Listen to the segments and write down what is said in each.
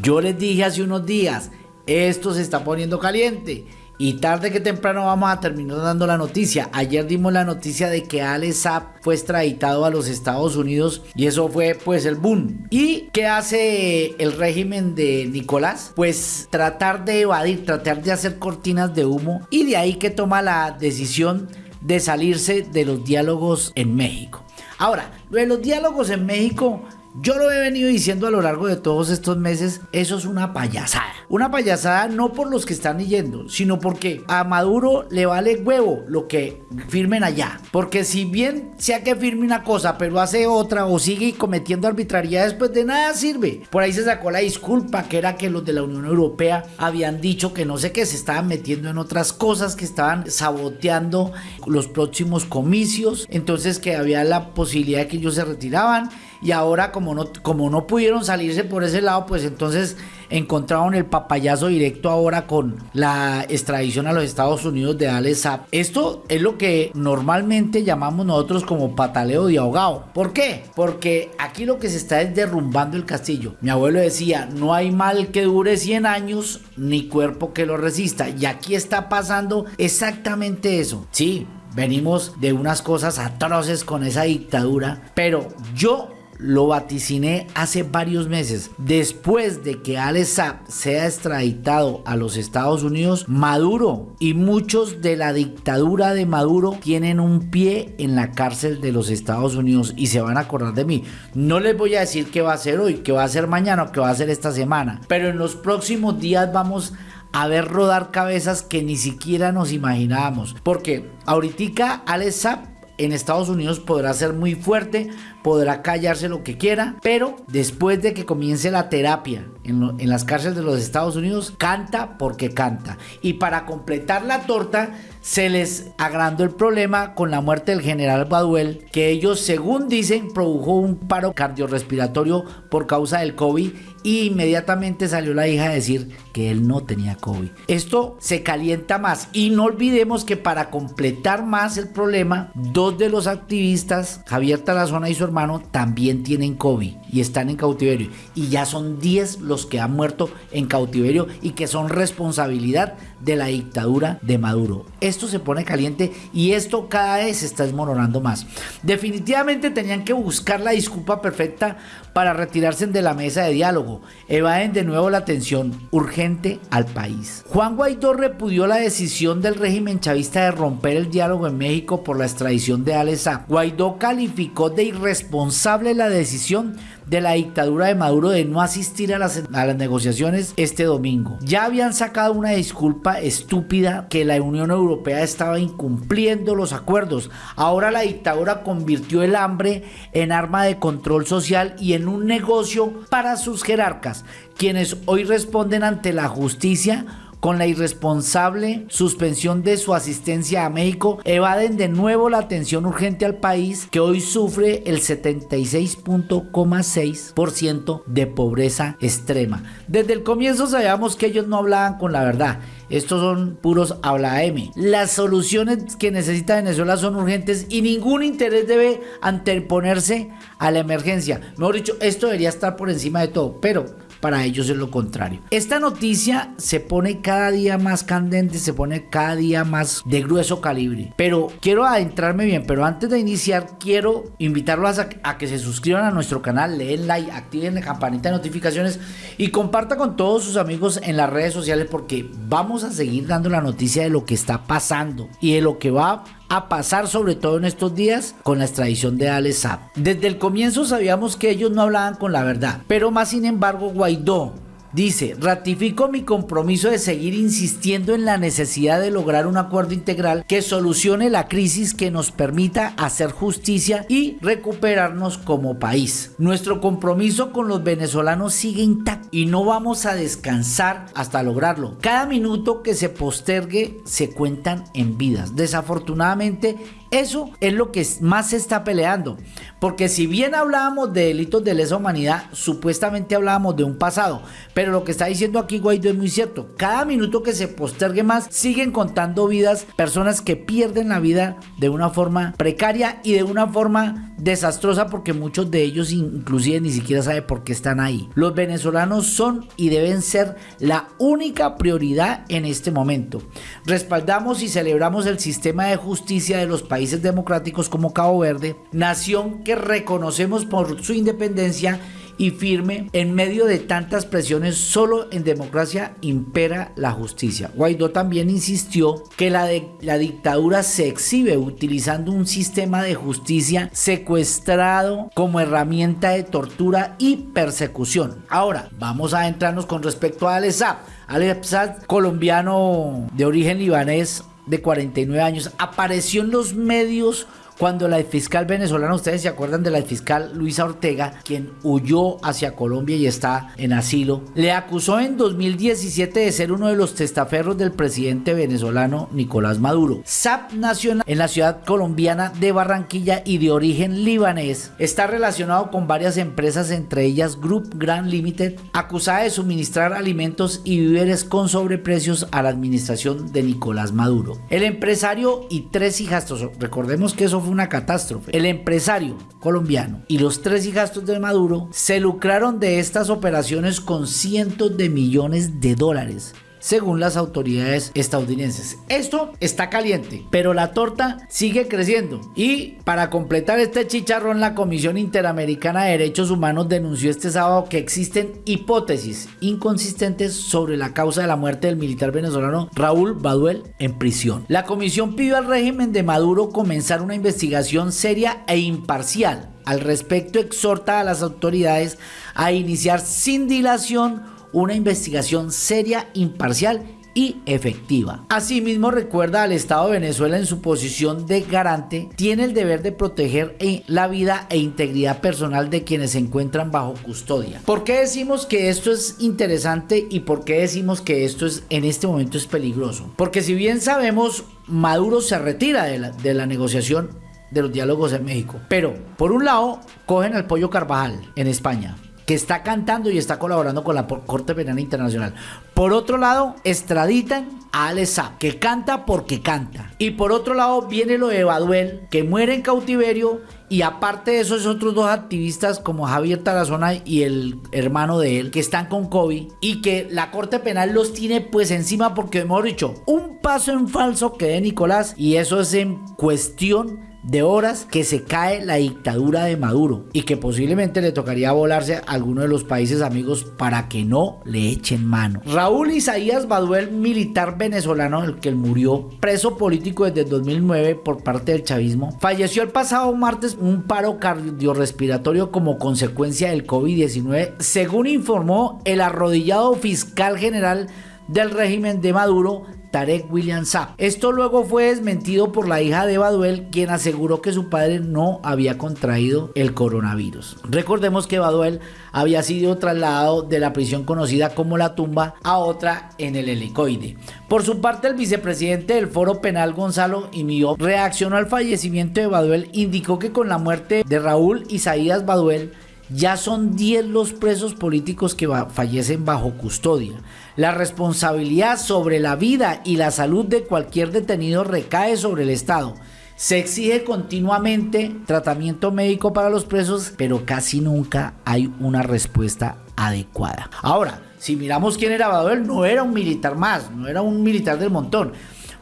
Yo les dije hace unos días, esto se está poniendo caliente. Y tarde que temprano vamos a terminar dando la noticia. Ayer dimos la noticia de que Ale Saab fue extraditado a los Estados Unidos y eso fue pues el boom. ¿Y qué hace el régimen de Nicolás? Pues tratar de evadir, tratar de hacer cortinas de humo y de ahí que toma la decisión de salirse de los diálogos en México. Ahora, lo de los diálogos en México yo lo he venido diciendo a lo largo de todos estos meses, eso es una payasada. Una payasada no por los que están yendo, sino porque a Maduro le vale huevo lo que firmen allá. Porque si bien sea que firme una cosa, pero hace otra o sigue cometiendo arbitrariedades, pues de nada sirve. Por ahí se sacó la disculpa que era que los de la Unión Europea habían dicho que no sé qué, se estaban metiendo en otras cosas, que estaban saboteando los próximos comicios. Entonces que había la posibilidad de que ellos se retiraban y ahora como no, como no pudieron salirse por ese lado, pues entonces encontraron el papayazo directo ahora con la extradición a los Estados Unidos de Alex Saab. Esto es lo que normalmente llamamos nosotros como pataleo de ahogado. ¿Por qué? Porque aquí lo que se está es derrumbando el castillo. Mi abuelo decía, no hay mal que dure 100 años ni cuerpo que lo resista. Y aquí está pasando exactamente eso. Sí, venimos de unas cosas atroces con esa dictadura, pero yo lo vaticiné hace varios meses. Después de que Alex Saab sea extraditado a los Estados Unidos, Maduro y muchos de la dictadura de Maduro tienen un pie en la cárcel de los Estados Unidos y se van a acordar de mí. No les voy a decir qué va a ser hoy, qué va a ser mañana o qué va a ser esta semana, pero en los próximos días vamos a ver rodar cabezas que ni siquiera nos imaginábamos. Porque ahorita Alex Saab en Estados Unidos podrá ser muy fuerte, podrá callarse lo que quiera, pero después de que comience la terapia en, las cárceles de los Estados Unidos, canta porque canta. Y para completar la torta, se les agrandó el problema con la muerte del general Baduel, que ellos, según dicen, produjo un paro cardiorrespiratorio por causa del COVID y inmediatamente salió la hija a decir que él no tenía COVID. Esto se calienta más y no olvidemos que para completar más el problema, dos de los activistas, Javier Tarazona y su hermano, también tienen COVID y están en cautiverio. Y ya son 10 los que han muerto en cautiverio y que son responsabilidad de la dictadura de Maduro. Esto se pone caliente y esto cada vez se está desmoronando más. Definitivamente tenían que buscar la disculpa perfecta para retirarse de la mesa de diálogo. Evaden de nuevo la atención urgente al país. Juan Guaidó repudió la decisión del régimen chavista de romper el diálogo en México por la extradición de Alex Guaidó calificó de irresponsable la decisión de la dictadura de Maduro de no asistir a las, a las negociaciones este domingo. Ya habían sacado una disculpa estúpida que la Unión Europea estaba incumpliendo los acuerdos. Ahora la dictadura convirtió el hambre en arma de control social y en un negocio para sus jerarcas, quienes hoy responden ante la justicia con la irresponsable suspensión de su asistencia a México, evaden de nuevo la atención urgente al país que hoy sufre el 76.6% de pobreza extrema. Desde el comienzo sabíamos que ellos no hablaban con la verdad. Estos son puros habla M. Las soluciones que necesita Venezuela son urgentes y ningún interés debe anteponerse a la emergencia. Mejor dicho, esto debería estar por encima de todo, pero para ellos es lo contrario. Esta noticia se pone cada día más candente, se pone cada día más de grueso calibre. Pero quiero adentrarme bien, pero antes de iniciar quiero invitarlos a, que se suscriban a nuestro canal, leen like, activen la campanita de notificaciones y comparta con todos sus amigos en las redes sociales porque vamos a seguir dando la noticia de lo que está pasando y de lo que va a pasar sobre todo en estos días con la extradición de Alex Saab. Desde el comienzo sabíamos que ellos no hablaban con la verdad, pero más sin embargo Guaidó Dice, ratifico mi compromiso de seguir insistiendo en la necesidad de lograr un acuerdo integral que solucione la crisis que nos permita hacer justicia y recuperarnos como país. Nuestro compromiso con los venezolanos sigue intacto y no vamos a descansar hasta lograrlo. Cada minuto que se postergue se cuentan en vidas. Desafortunadamente, eso es lo que más se está peleando. Porque si bien hablábamos de delitos de lesa humanidad, supuestamente hablábamos de un pasado. Pero lo que está diciendo aquí Guaidó es muy cierto. Cada minuto que se postergue más, siguen contando vidas, personas que pierden la vida de una forma precaria y de una forma desastrosa porque muchos de ellos inclusive ni siquiera saben por qué están ahí. Los venezolanos son y deben ser la única prioridad en este momento. Respaldamos y celebramos el sistema de justicia de los países democráticos como Cabo Verde, nación que reconocemos por su independencia y firme en medio de tantas presiones, solo en democracia impera la justicia. Guaidó también insistió que la, la dictadura se exhibe utilizando un sistema de justicia secuestrado como herramienta de tortura y persecución. Ahora, vamos a entrarnos con respecto a Alessab. Alessab, colombiano de origen libanés de 49 años, apareció en los medios cuando la fiscal venezolana, ustedes se acuerdan de la fiscal Luisa Ortega, quien huyó hacia Colombia y está en asilo, le acusó en 2017 de ser uno de los testaferros del presidente venezolano Nicolás Maduro. SAP Nacional en la ciudad colombiana de Barranquilla y de origen libanés está relacionado con varias empresas, entre ellas Group Grand Limited, acusada de suministrar alimentos y víveres con sobreprecios a la administración de Nicolás Maduro. El empresario y tres hijastros, recordemos que eso fue una catástrofe. El empresario colombiano y los tres hijastros de Maduro se lucraron de estas operaciones con cientos de millones de dólares según las autoridades estadounidenses. Esto está caliente, pero la torta sigue creciendo. Y para completar este chicharrón, la Comisión Interamericana de Derechos Humanos denunció este sábado que existen hipótesis inconsistentes sobre la causa de la muerte del militar venezolano Raúl Baduel en prisión. La comisión pidió al régimen de Maduro comenzar una investigación seria e imparcial. Al respecto, exhorta a las autoridades a iniciar sin dilación una investigación seria, imparcial y efectiva. Asimismo, recuerda al Estado de Venezuela en su posición de garante, tiene el deber de proteger e, la vida e integridad personal de quienes se encuentran bajo custodia. ¿Por qué decimos que esto es interesante y por qué decimos que esto es en este momento es peligroso? Porque si bien sabemos, Maduro se retira de la, de la negociación de los diálogos en México. Pero, por un lado, cogen al pollo Carvajal en España que está cantando y está colaborando con la Corte Penal Internacional. Por otro lado, extraditan a Alesa, que canta porque canta. Y por otro lado, viene lo de Baduel, que muere en cautiverio. Y aparte de esos otros dos activistas como Javier Tarazona y el hermano de él, que están con COVID y que la Corte Penal los tiene pues encima porque hemos dicho un paso en falso que de Nicolás y eso es en cuestión de horas que se cae la dictadura de Maduro y que posiblemente le tocaría volarse a alguno de los países amigos para que no le echen mano. Raúl Isaías Baduel, militar venezolano, el que murió preso político desde 2009 por parte del chavismo, falleció el pasado martes un paro cardiorrespiratorio como consecuencia del COVID-19, según informó el arrodillado fiscal general del régimen de Maduro, Tarek William Saab. Esto luego fue desmentido por la hija de Baduel, quien aseguró que su padre no había contraído el coronavirus. Recordemos que Baduel había sido trasladado de la prisión conocida como La Tumba a otra en el helicoide. Por su parte, el vicepresidente del Foro Penal, Gonzalo Imío, reaccionó al fallecimiento de Baduel, indicó que con la muerte de Raúl Isaías Baduel, ya son 10 los presos políticos que fallecen bajo custodia. La responsabilidad sobre la vida y la salud de cualquier detenido recae sobre el Estado. Se exige continuamente tratamiento médico para los presos, pero casi nunca hay una respuesta adecuada. Ahora, si miramos quién era Baduel, no era un militar más, no era un militar del montón.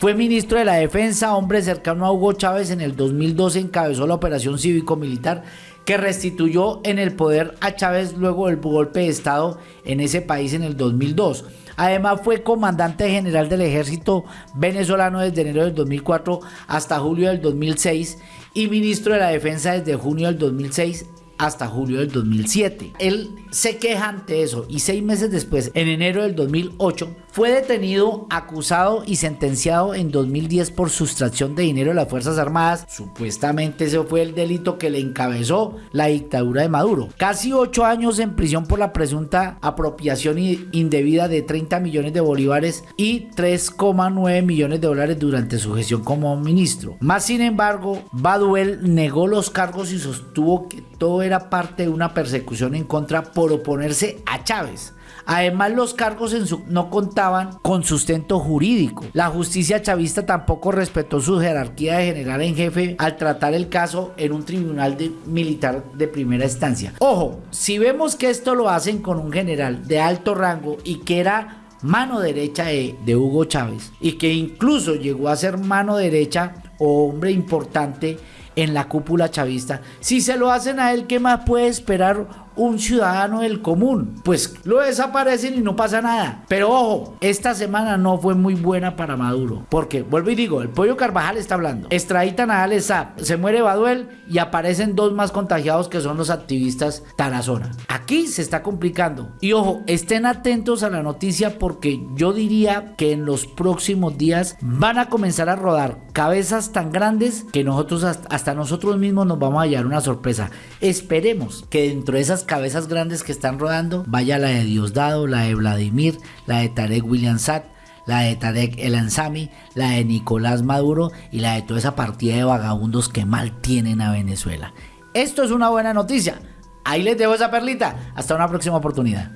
Fue ministro de la Defensa, hombre cercano a Hugo Chávez en el 2012 encabezó la operación cívico-militar que restituyó en el poder a Chávez luego del golpe de Estado en ese país en el 2002. Además fue comandante general del ejército venezolano desde enero del 2004 hasta julio del 2006 y ministro de la defensa desde junio del 2006 hasta julio del 2007. Él se queja ante eso y seis meses después, en enero del 2008, fue detenido, acusado y sentenciado en 2010 por sustracción de dinero de las Fuerzas Armadas. Supuestamente ese fue el delito que le encabezó la dictadura de Maduro. Casi ocho años en prisión por la presunta apropiación indebida de 30 millones de bolívares y 3,9 millones de dólares durante su gestión como ministro. Más sin embargo, Baduel negó los cargos y sostuvo que todo era parte de una persecución en contra por oponerse a Chávez Además, los cargos en su no contaban con sustento jurídico. La justicia chavista tampoco respetó su jerarquía de general en jefe al tratar el caso en un tribunal militar de primera instancia. Ojo, si vemos que esto lo hacen con un general de alto rango y que era mano derecha de, de, Hugo Chávez y que incluso llegó a ser mano derecha o hombre importante en la cúpula chavista. Si se lo hacen a él, ¿qué más puede esperar un ciudadano del común. Pues lo desaparecen y no pasa nada. Pero ojo, esta semana no fue muy buena para Maduro. Porque, vuelvo y digo, el pollo Carvajal está hablando. Extraditan a Alesa, se muere Baduel y aparecen dos más contagiados que son los activistas Tarazona. Aquí se está complicando. Y ojo, estén atentos a la noticia porque yo diría que en los próximos días van a comenzar a rodar cabezas tan grandes que nosotros hasta nosotros mismos nos vamos a hallar una sorpresa. Esperemos que dentro de cabezas grandes que están rodando, vaya la de Diosdado, la de Vladimir, la de Tarek William Satt, la de Tarek El Ansami, la de Nicolás Maduro y la de toda esa partida de vagabundos que mal tienen a Venezuela. Esto es una buena noticia. Ahí les dejo esa perlita. Hasta una próxima oportunidad.